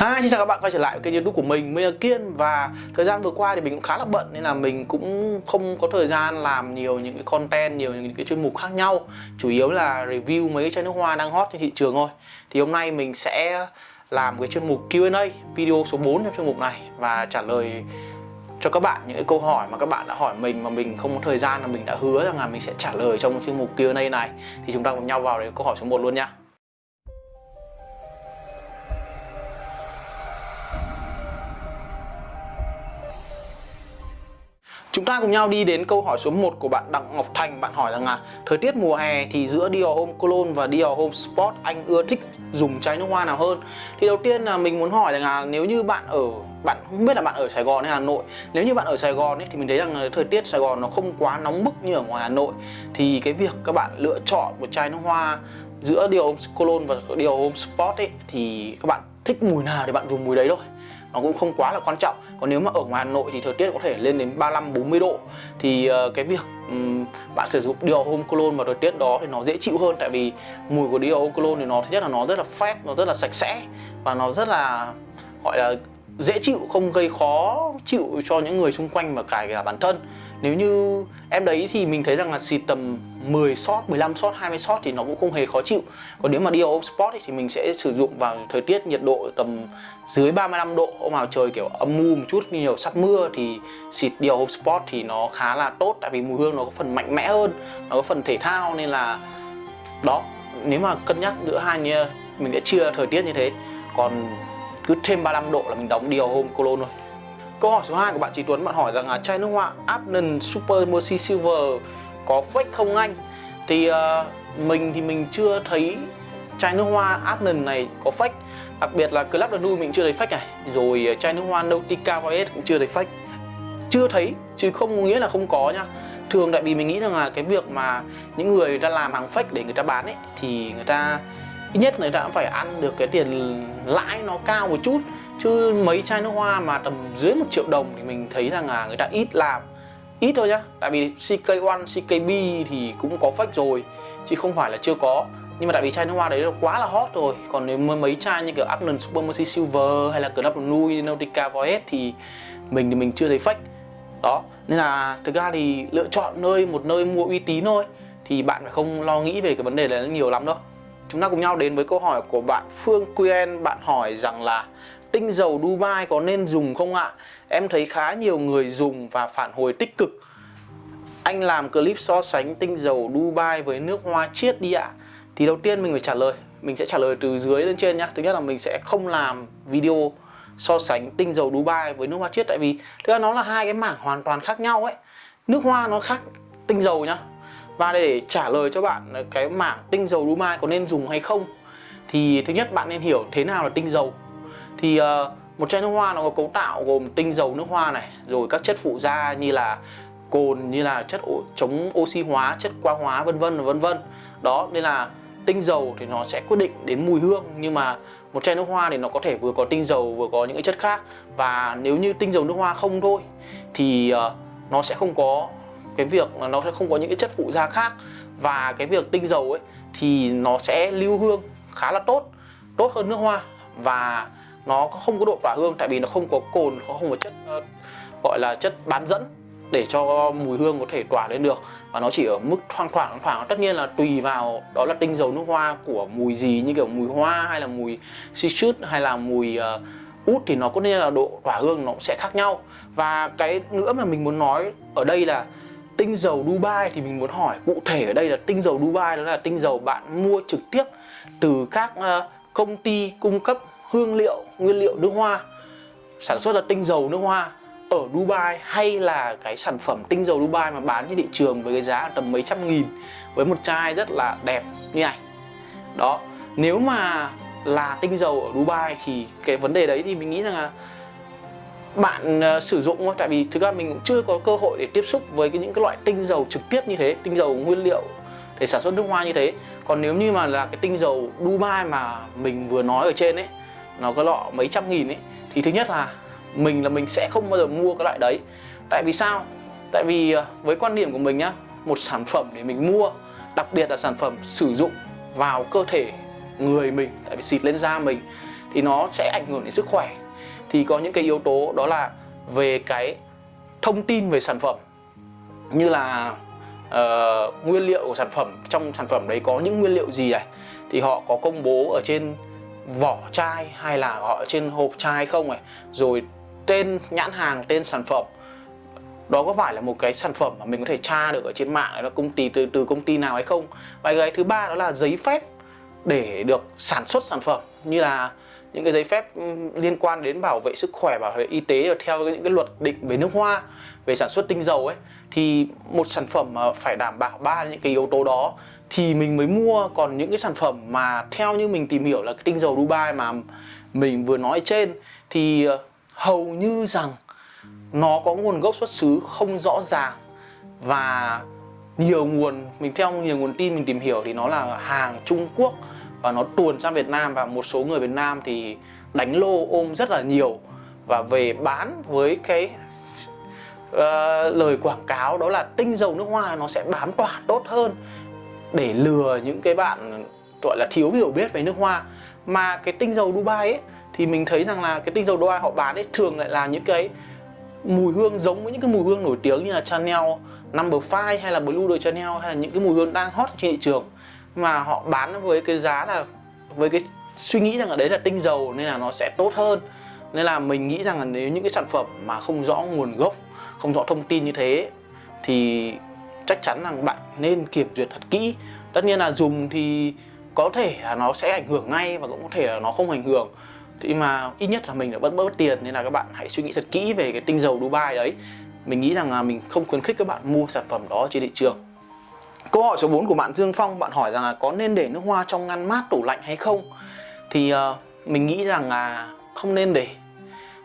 Hi, xin chào các bạn quay trở lại với kênh youtube của mình, mình là Kiên. Và thời gian vừa qua thì mình cũng khá là bận Nên là mình cũng không có thời gian làm nhiều những cái content, nhiều những cái chuyên mục khác nhau. Chủ yếu là review mấy cái chai nước hoa đang hot trên thị trường thôi. Thì hôm nay mình sẽ làm cái chuyên mục Q&A Video số 4 trong chuyên mục này Và trả lời cho các bạn những cái câu hỏi mà các bạn đã hỏi mình mà mình không có thời gian là mình đã hứa rằng là mình sẽ trả lời trong chuyên mục Q&A này. Thì chúng ta cùng nhau vào đến câu hỏi số 1 luôn nha. Ta cùng nhau đi đến câu hỏi số 1 của bạn Đặng Ngọc Thành. Bạn hỏi rằng là Thời tiết mùa hè thì giữa Dior Home Cologne và Dior Home Sport Anh ưa thích dùng chai nước hoa nào hơn? Thì đầu tiên là mình muốn hỏi rằng là Nếu như bạn ở bạn không biết là bạn ở Sài Gòn hay Hà Nội Nếu như bạn ở Sài Gòn ấy, thì mình thấy rằng là thời tiết Sài Gòn nó không quá nóng bức như ở ngoài Hà Nội. Thì cái việc các bạn lựa chọn một chai nước hoa giữa Dior Home Cologne và Dior Home Sport ấy Thì các bạn thích mùi nào thì bạn dùng mùi đấy thôi? Nó cũng không quá là quan trọng. Còn nếu mà ở ngoài Hà Nội thì thời tiết có thể lên đến 35 40 độ. Thì uh, cái việc um, bạn sử dụng điều Home Cologne vào thời tiết đó thì nó dễ chịu hơn. Tại vì mùi của điều Home Cologne thì nó thứ nhất là nó rất là phét, nó rất là sạch sẽ và nó rất là gọi là dễ chịu không gây khó chịu cho những người xung quanh và cả cả bản thân nếu như em đấy thì mình thấy rằng là xịt tầm 10 shot, 15 shot, 20 shot thì nó cũng không hề khó chịu. Còn nếu mà đi off sport thì mình sẽ sử dụng vào thời tiết nhiệt độ tầm dưới 35 độ. Hôm nào trời kiểu âm mưu một chút nhiều sắp mưa thì xịt đi off sport thì nó khá là tốt. Tại vì mùi hương nó có phần mạnh mẽ hơn, nó có phần thể thao nên là Đó, nếu mà cân nhắc giữa hai như mình sẽ chia thời tiết như thế. Còn cứ thêm 35 độ là mình đóng điều Home Cologne thôi. Câu hỏi số 2 của bạn Trí Tuấn bạn hỏi rằng là chai nước hoa Abnon Super Mercy Silver có fake không anh? Thì uh, mình thì mình chưa thấy chai nước hoa Abnon này có fake. Đặc biệt là Club de mình chưa thấy fake này. Rồi ờ, chai nước hoa Nautica Voyage cũng chưa thấy fake. Chưa thấy chứ không nghĩa là không có nha. Thường tại vì mình nghĩ rằng là cái việc mà những người ta làm hàng fake để người ta bán ấy Thì người ta ít nhất người ta cũng phải ăn được cái tiền lãi nó cao một chút chứ mấy chai nước hoa mà tầm dưới một triệu đồng thì mình thấy rằng là người ta ít làm. Ít thôi nhá tại vì CK1, CKB thì cũng có fake rồi chứ không phải là chưa có. Nhưng mà tại vì chai nước hoa đấy là quá là hot rồi. Còn nếu mấy chai như kiểu Upland Super Mercy Silver hay là Club Nui, Nautica Voyage thì mình thì mình chưa thấy fake. Đó nên là thực ra thì lựa chọn nơi một nơi mua uy tín thôi thì bạn phải không lo nghĩ về cái vấn đề này nhiều lắm đâu. Chúng ta cùng nhau đến với câu hỏi của bạn Phương Quyên bạn hỏi rằng là tinh dầu Dubai có nên dùng không ạ? Em thấy khá nhiều người dùng và phản hồi tích cực. Anh làm clip so sánh tinh dầu Dubai với nước hoa chiết đi ạ. Thì đầu tiên mình phải trả lời, Mình sẽ trả lời từ dưới lên trên nhá. Thứ nhất là mình sẽ không làm video so sánh tinh dầu Dubai với nước hoa chiết Tại vì thực ra nó là hai cái mảng hoàn toàn khác nhau ấy. Nước hoa nó khác tinh dầu nhá. Và để trả lời cho bạn cái mảng tinh dầu Dubai có nên dùng hay không, Thì thứ nhất bạn nên hiểu thế nào là tinh dầu thì uh, một chai nước hoa nó có cấu tạo gồm tinh dầu nước hoa này rồi các chất phụ gia như là cồn như là chất chống oxy hóa chất quang hóa vân vân vân vân. Đó nên là tinh dầu thì nó sẽ quyết định đến mùi hương nhưng mà một chai nước hoa thì nó có thể vừa có tinh dầu vừa có những cái chất khác. Và nếu như tinh dầu nước hoa không thôi thì uh, nó sẽ không có cái việc nó sẽ không có những cái chất phụ gia khác. Và cái việc tinh dầu ấy thì nó sẽ lưu hương khá là tốt tốt hơn nước hoa. Và nó không có độ tỏa hương tại vì nó không có cồn nó không có chất uh, gọi là chất bán dẫn để cho mùi hương có thể tỏa lên được. Và nó chỉ ở mức thoang thoảng thoảng tất nhiên là tùy vào đó là tinh dầu nước hoa của mùi gì như kiểu mùi hoa hay là mùi citrus hay là mùi uh, út thì nó có nên là độ tỏa hương nó cũng sẽ khác nhau. Và cái nữa mà mình muốn nói ở đây là tinh dầu Dubai thì mình muốn hỏi cụ thể ở đây là tinh dầu Dubai đó là tinh dầu bạn mua trực tiếp từ các uh, công ty cung cấp hương liệu, nguyên liệu nước hoa. Sản xuất ra tinh dầu nước hoa ở Dubai hay là cái sản phẩm tinh dầu Dubai mà bán trên thị trường với cái giá tầm mấy trăm nghìn với một chai rất là đẹp như này. Đó nếu mà là tinh dầu ở Dubai thì cái vấn đề đấy thì mình nghĩ rằng là bạn uh, sử dụng thôi. Tại vì thực ra mình cũng chưa có cơ hội để tiếp xúc với cái, những cái loại tinh dầu trực tiếp như thế tinh dầu nguyên liệu để sản xuất nước hoa như thế. Còn nếu như mà là cái tinh dầu Dubai mà mình vừa nói ở trên ấy nó có lọ mấy trăm nghìn ấy thì thứ nhất là mình là mình sẽ không bao giờ mua cái loại đấy. Tại vì sao? Tại vì ờ, với quan điểm của mình nhá một sản phẩm để mình mua đặc biệt là sản phẩm sử dụng vào cơ thể người mình tại vì xịt lên da mình thì nó sẽ ảnh hưởng đến sức khỏe. Thì có những cái yếu tố đó là về cái thông tin về sản phẩm như là uh, nguyên liệu của sản phẩm trong sản phẩm đấy có những nguyên liệu gì này thì họ có công bố ở trên vỏ chai hay là họ trên hộp chai không này rồi tên nhãn hàng, tên sản phẩm. Đó có phải là một cái sản phẩm mà mình có thể tra được ở trên mạng là công ty, từ từ công ty nào hay không? Và cái thứ ba đó là giấy phép để được sản xuất sản phẩm. Như là những cái giấy phép ừ, liên quan đến bảo vệ sức khỏe, bảo vệ y tế và theo những cái luật định về nước hoa, về sản xuất tinh dầu ấy, thì một sản phẩm mà phải đảm bảo ba những cái yếu tố đó thì mình mới mua. Còn những cái sản phẩm mà theo như mình tìm hiểu là cái tinh dầu Dubai mà mình vừa nói trên, thì ờ, hầu như rằng nó có nguồn gốc xuất xứ không rõ ràng. Và nhiều nguồn, mình theo nhiều nguồn tin mình tìm hiểu thì nó là hàng Trung Quốc và nó tuồn sang Việt Nam và một số người Việt Nam thì đánh lô ôm rất là nhiều và về bán với cái uh, lời quảng cáo đó là tinh dầu nước hoa nó sẽ bám tỏa tốt hơn để lừa những cái bạn gọi là thiếu hiểu biết về nước hoa. Mà cái tinh dầu Dubai ấy thì mình thấy rằng là cái tinh dầu Dubai họ bán ấy thường lại là những cái mùi hương giống với những cái mùi hương nổi tiếng như là Chanel, Number 5 hay là Blue de Chanel hay là những cái mùi hương đang hot trên thị trường mà họ bán với cái giá là, với cái suy nghĩ rằng là đấy là tinh dầu nên là nó sẽ tốt hơn. Nên là mình nghĩ rằng là nếu những cái sản phẩm mà không rõ nguồn gốc, không rõ thông tin như thế, thì chắc chắn rằng bạn nên kiểm duyệt thật kỹ. Tất nhiên là dùng thì có thể là nó sẽ ảnh hưởng ngay và cũng có thể là nó không ảnh hưởng. Thì mà ít nhất là mình đã vẫn bớt tiền nên là các bạn hãy suy nghĩ thật kỹ về cái tinh dầu Dubai đấy. Mình nghĩ rằng là mình không khuyến khích các bạn mua sản phẩm đó trên thị trường. Câu hỏi số 4 của bạn Dương Phong Bạn hỏi rằng là có nên để nước hoa trong ngăn mát tủ lạnh hay không Thì uh, mình nghĩ rằng là không nên để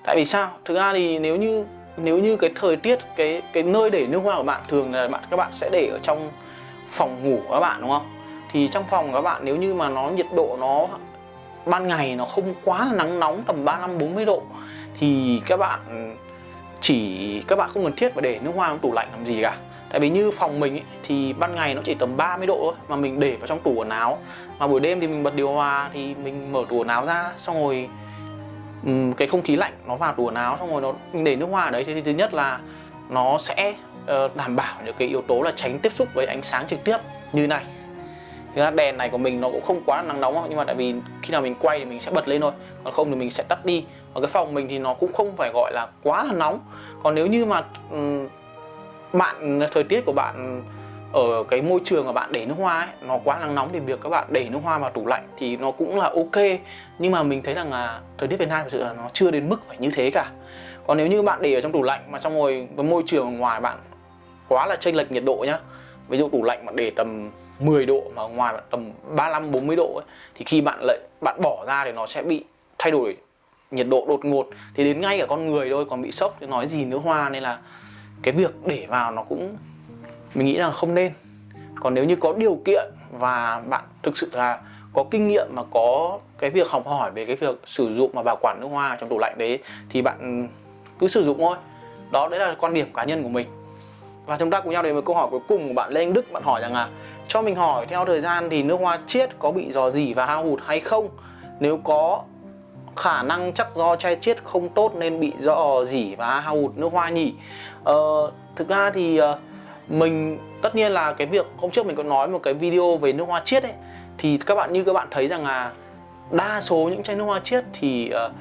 Tại vì sao? Thực ra thì nếu như nếu như cái thời tiết cái cái nơi để nước hoa của bạn thường là bạn các bạn sẽ để ở trong phòng ngủ của các bạn đúng không? Thì trong phòng của các bạn nếu như mà nó nhiệt độ nó ban ngày nó không quá là nắng nóng tầm 35 40 độ thì các bạn chỉ các bạn không cần thiết phải để nước hoa trong tủ lạnh làm gì cả tại vì như phòng mình ấy, thì ban ngày nó chỉ tầm 30 độ thôi mà mình để vào trong tủ quần áo. Mà buổi đêm thì mình bật điều hòa thì mình mở tủ quần áo ra xong rồi um, cái không khí lạnh nó vào tủ quần áo xong rồi nó mình để nước hoa ở đấy. Thì thứ nhất là nó sẽ uh, đảm bảo những cái yếu tố là tránh tiếp xúc với ánh sáng trực tiếp như này. Thực ra đèn này của mình nó cũng không quá nắng nóng nhưng mà tại vì khi nào mình quay thì mình sẽ bật lên thôi. Còn không thì mình sẽ tắt đi. Ở cái phòng mình thì nó cũng không phải gọi là quá là nóng. Còn nếu như mà um, bạn thời tiết của bạn ở cái môi trường mà bạn để nước hoa ấy, nó quá nắng nóng thì việc các bạn để nước hoa vào tủ lạnh thì nó cũng là ok. Nhưng mà mình thấy rằng là thời tiết Việt Nam thực sự là nó chưa đến mức phải như thế cả. Còn nếu như bạn để ở trong tủ lạnh mà trong ngồi với môi trường ngoài bạn quá là chênh lệch nhiệt độ nhá ví dụ tủ lạnh mà để tầm 10 độ mà ngoài bạn tầm 35 40 độ ấy, thì khi bạn lại bạn bỏ ra thì nó sẽ bị thay đổi nhiệt độ đột ngột. Thì đến ngay cả con người thôi còn bị sốc thì nói gì nữa hoa nên là cái việc để vào nó cũng, mình nghĩ là không nên. Còn nếu như có điều kiện và bạn thực sự là có kinh nghiệm mà có cái việc học hỏi về cái việc sử dụng mà bảo quản nước hoa trong tủ lạnh đấy, thì bạn cứ sử dụng thôi. Đó, đấy là quan điểm cá nhân của mình. Và chúng ta cùng nhau đến với câu hỏi cuối cùng của bạn Lê Anh Đức. Bạn hỏi rằng là, cho mình hỏi, theo thời gian thì nước hoa chiết có bị dò dỉ và hao hụt hay không? Nếu có khả năng chắc do chai chiết không tốt nên bị dò dỉ và hao hụt nước hoa nhỉ. Ờ, thực ra thì ờ, mình tất nhiên là cái việc hôm trước mình có nói một cái video về nước hoa chiết ấy thì các bạn như các bạn thấy rằng là đa số những chai nước hoa chiết thì uh,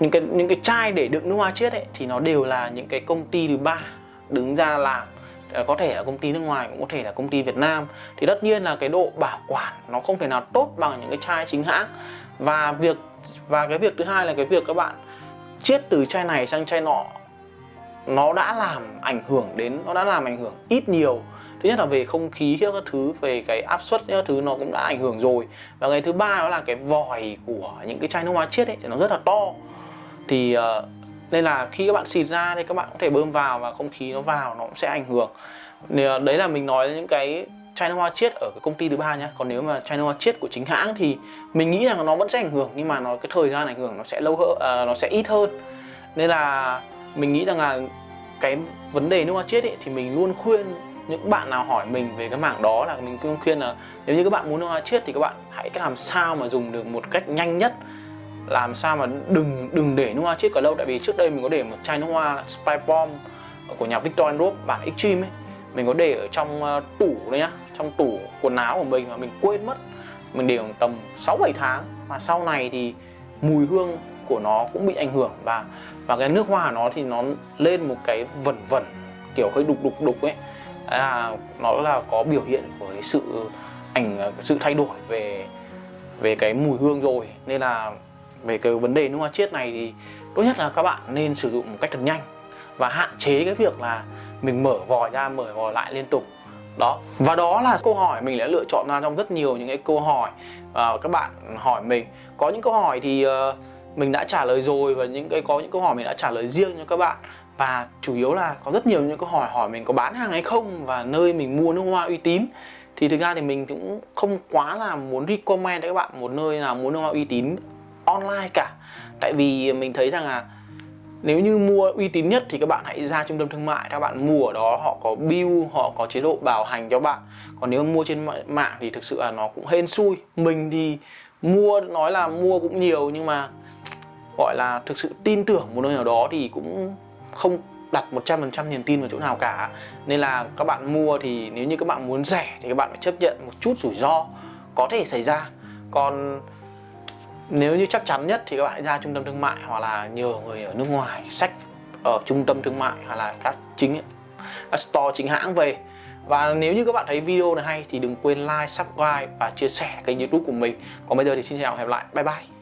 những cái những cái chai để đựng nước hoa chiết ấy thì nó đều là những cái công ty thứ ba đứng ra làm. Ờ, có thể là công ty nước ngoài cũng có thể là công ty Việt Nam. Thì tất nhiên là cái độ bảo quản nó không thể nào tốt bằng những cái chai chính hãng và việc và cái việc thứ hai là cái việc các bạn chiết từ chai này sang chai nọ nó đã làm ảnh hưởng đến nó đã làm ảnh hưởng ít nhiều. Thứ nhất là về không khí các thứ về cái áp suất các thứ nó cũng đã ảnh hưởng rồi. Và cái thứ ba đó là cái vòi của những cái chai nước hoa chiết ấy thì nó rất là to. Thì uh, nên là khi các bạn xịt ra thì các bạn có thể bơm vào và không khí nó vào nó cũng sẽ ảnh hưởng. Thì, uh, đấy là mình nói những cái chai nước hoa chiết ở cái công ty thứ ba nhá. Còn nếu mà chai nước hoa chiết của chính hãng thì mình nghĩ rằng nó vẫn sẽ ảnh hưởng nhưng mà nó cái thời gian ảnh hưởng nó sẽ lâu hơn uh, nó sẽ ít hơn. Nên là mình nghĩ rằng là cái vấn đề nước hoa chiết ấy, thì mình luôn khuyên những bạn nào hỏi mình về cái mảng đó là mình luôn khuyên là nếu như các bạn muốn nước hoa chiết thì các bạn hãy làm sao mà dùng được một cách nhanh nhất làm sao mà đừng đừng để nước hoa chết quá lâu. Tại vì trước đây mình có để một chai nước hoa Spy Bomb của nhà Victor Rope bản Extreme ấy mình có để ở trong ờ, tủ đấy nhá trong tủ quần áo của mình mà mình quên mất. Mình để khoảng tầm 6 7 tháng. Mà sau này thì mùi hương của nó cũng bị ảnh hưởng và và cái nước hoa của nó thì nó lên một cái vẩn vẩn kiểu hơi đục đục đục ấy. À, nó là có biểu hiện của cái sự ảnh ờ, sự thay đổi về về cái mùi hương rồi. Nên là về cái vấn đề nước hoa chiết này thì tốt nhất là các bạn nên sử dụng một cách thật nhanh và hạn chế cái việc là mình mở vòi ra mở vòi lại liên tục. Đó. Và đó là câu hỏi mình đã lựa chọn ra trong rất nhiều những cái câu hỏi uh, các bạn hỏi mình. Có những câu hỏi thì uh, mình đã trả lời rồi và những cái có những câu hỏi mình đã trả lời riêng cho các bạn. Và chủ yếu là có rất nhiều những câu hỏi hỏi mình có bán hàng hay không và nơi mình mua nước hoa uy tín. Thì thực ra thì mình cũng không quá là muốn recommend cho các bạn một nơi nào muốn nước hoa uy tín online cả. Tại vì mình thấy rằng là nếu như mua uy tín nhất thì các bạn hãy ra trung tâm thương mại. Các bạn mua ở đó, họ có bill họ có chế độ bảo hành cho bạn. Còn nếu mua trên mạng thì thực sự là nó cũng hên xui. Mình thì mua, nói là mua cũng nhiều nhưng mà gọi là thực sự tin tưởng một nơi nào đó thì cũng không đặt 100% niềm tin vào chỗ nào cả. Nên là các bạn mua thì nếu như các bạn muốn rẻ thì các bạn phải chấp nhận một chút rủi ro có thể xảy ra. Còn nếu như chắc chắn nhất thì các bạn hãy ra trung tâm thương mại hoặc là nhờ người ở nước ngoài sách ở trung tâm thương mại hoặc là các chính các store chính hãng về. Và nếu như các bạn thấy video này hay thì đừng quên like, subscribe và chia sẻ kênh youtube của mình. Còn bây giờ thì xin chào và hẹn gặp lại, bye bye.